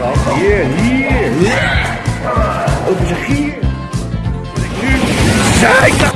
gehad. Hier, hier. Open zich hier. Zeker.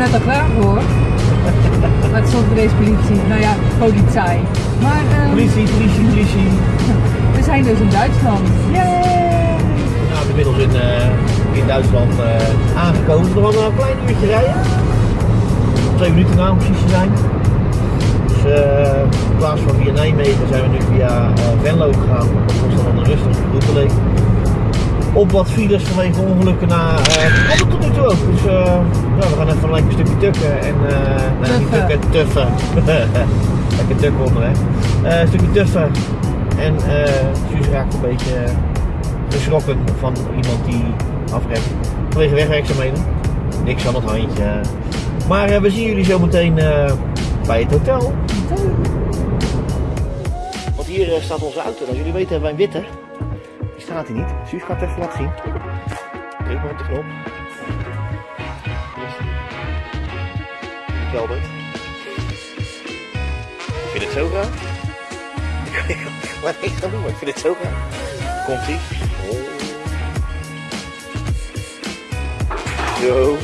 Net al klaar voor. Met stond voor deze politie. Nou ja, politie. Maar ehm, Politie, politie, politie. we zijn dus in Duitsland. Yay! Nou, inmiddels in, eh, in Duitsland eh, aangekomen. Was nog een klein uurtje rijden. Twee minuten na om precies te zijn. Dus eh, in plaats van via Nijmegen zijn we nu via Venlo gegaan. Dat was dan een rustige route. Op wat files vanwege ongelukken na. Uh, het tot nu toe ook. Dus eh, ja, we gaan even een lekker stukje tukken. En, eh nee, niet tukken, tuffen. lekker tukken onderweg. Eh, een stukje tuffen. En eh Suus raakt een beetje eh, geschrokken van iemand die afrekt. Vanwege wegwerkzaamheden. Niks aan het handje. Maar eh, we zien jullie zo meteen eh, bij het hotel. Want hier eh, staat onze auto. Als jullie weten hebben wij een witte. Staat hier niet. Suus gaat het even laten zien. Druk maar op de knop. Kelder. Ik vind het zo raar. Ik er niks aan doen, maar ik vind het zo raar. Komt ie. Zo.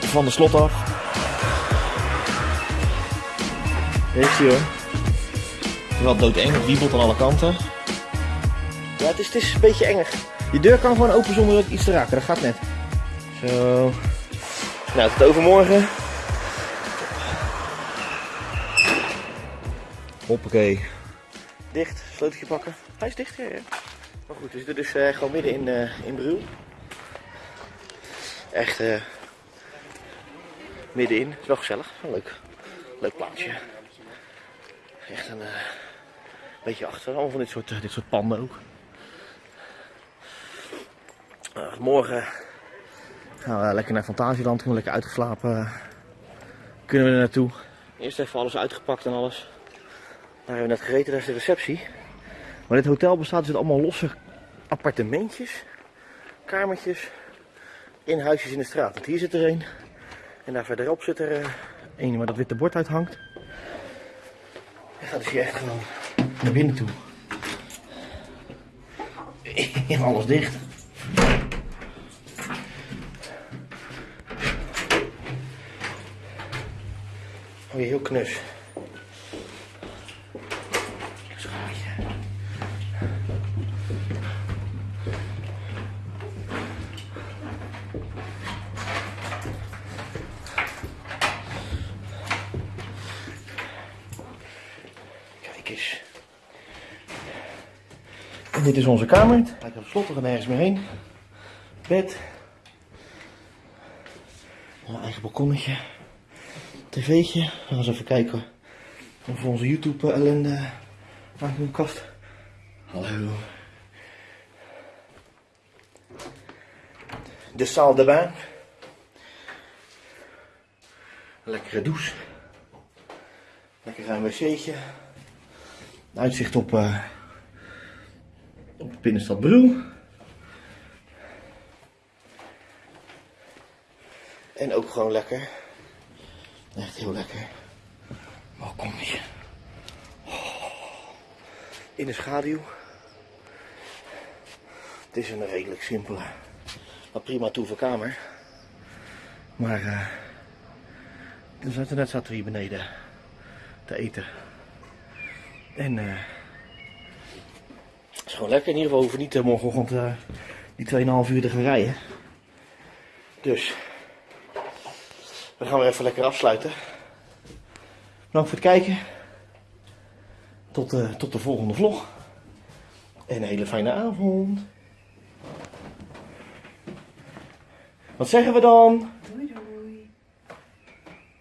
Van de slot af. Is hij hoor. Wel doodeng, wiebelt aan alle kanten. Ja, het is, een beetje enger. Je deur kan gewoon open zonder ook iets te raken, dat gaat net. Zo. Nou, tot overmorgen. Hoppakee. Dicht, sleuteltje pakken. Hij is dicht, ja. Maar goed, we zitten dus eh, gewoon midden in, eh in. Echt eh middenin. Het is wel gezellig. Leuk. Leuk plaatsje. Echt een beetje achter. Allemaal van dit soort, dit soort panden ook. Uh, morgen gaan we lekker naar Fantasieland. Gewoon lekker uitgeslapen. Kunnen we er naartoe. Eerst even alles uitgepakt en alles. Daar hebben we net gegeten, daar is de receptie. Maar dit hotel bestaat dus uit allemaal losse appartementjes, kamertjes, in huisjes in de straat. Want hier zit er een. En daar verderop zit er eh, een waar dat witte bord uit hangt. Je gaat dus hier echt gewoon naar binnen toe. Alles dicht. Oh, hier heel knus. Kijk eens. En dit is onze kamer. Lijkt op slot, we gaan nergens meer heen. Bed. Een eigen balkonnetje. TV'tje. We gaan eens even kijken of we onze YouTube ellende aan de kast. Hallo. De salle de. Lekkere douche. Lekker ruim wc'tje. Uitzicht op, eh op de binnenstad Bruel. En ook gewoon lekker. Echt heel lekker. Oh, kom hier. In de schaduw. Het is een redelijk simpele, maar prima toeverkamer. Maar eh dus net zaten we hier beneden te eten. En eh het is gewoon lekker. In ieder geval hoeven niet eh, morgenochtend eh die 2,5 uur te gaan rijden. Dus we gaan weer even lekker afsluiten. Bedankt voor het kijken. Tot, eh, tot de volgende vlog. En een hele fijne avond. Wat zeggen we dan? Doei doei.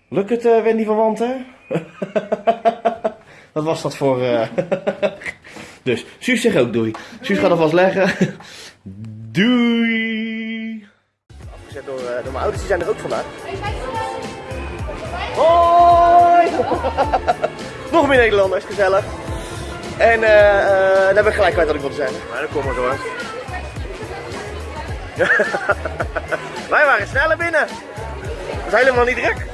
Lukt het, eh, Wendy van Wanten? Wat was dat voor... eh dus, Suus zegt ook doei. Suus gaat alvast leggen. doei! Afgezet door, eh, door mijn ouders, die zijn er ook vandaag. Hoi! Nog meer Nederlanders, gezellig. En eh eh, dan heb ik gelijk kwijt wat ik wilde zeggen. Maar dan kom maar door. Wij waren sneller binnen. Het was helemaal niet druk.